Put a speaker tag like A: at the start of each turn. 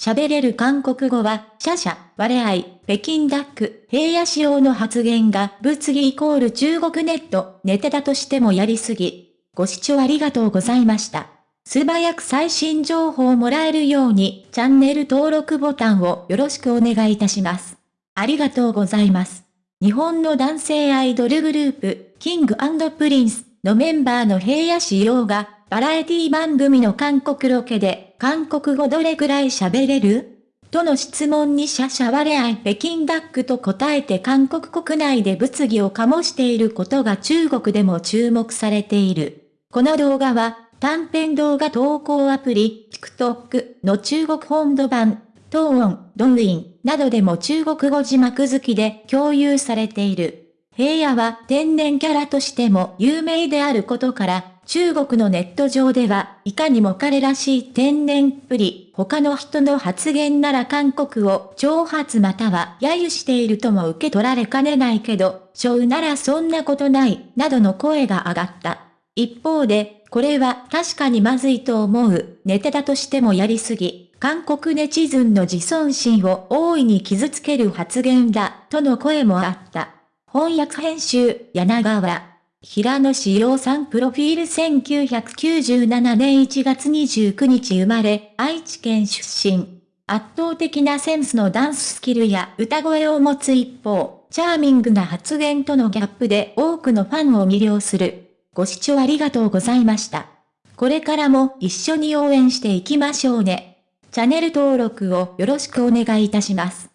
A: 喋れる韓国語は、シャシャ、我愛、北京ダック、平野仕様の発言が物議イコール中国ネット、ネタだとしてもやりすぎ。ご視聴ありがとうございました。素早く最新情報をもらえるように、チャンネル登録ボタンをよろしくお願いいたします。ありがとうございます。日本の男性アイドルグループ、 King Princeのメンバーの平野紫耀が、バラエティ番組の韓国ロケで、韓国語どれくらい喋れる？との質問にシャシャワレアイ北京ダックと答えて韓国国内で物議を醸していることが中国でも注目されている。この動画は、短編動画投稿アプリ、TikTok の中国本土版、トーン、ドンインなどでも中国語字幕付きで共有されている。平野は天然キャラとしても有名であることから、中国のネット上では、いかにも彼らしい天然っぷり、他の人の発言なら韓国を挑発または揶揄しているとも受け取られかねないけど、ショウならそんなことない、などの声が上がった。一方で、これは確かにまずいと思う、ネタだとしてもやりすぎ、韓国ネチズンの自尊心を大いに傷つける発言だ、との声もあった。翻訳編集、柳川。平野志陽さんプロフィール1997年1月29日生まれ、愛知県出身。圧倒的なセンスのダンススキルや歌声を持つ一方、チャーミングな発言とのギャップで多くのファンを魅了する。ご視聴ありがとうございました。これからも一緒に応援していきましょうね。チャンネル登録をよろしくお願いいたします。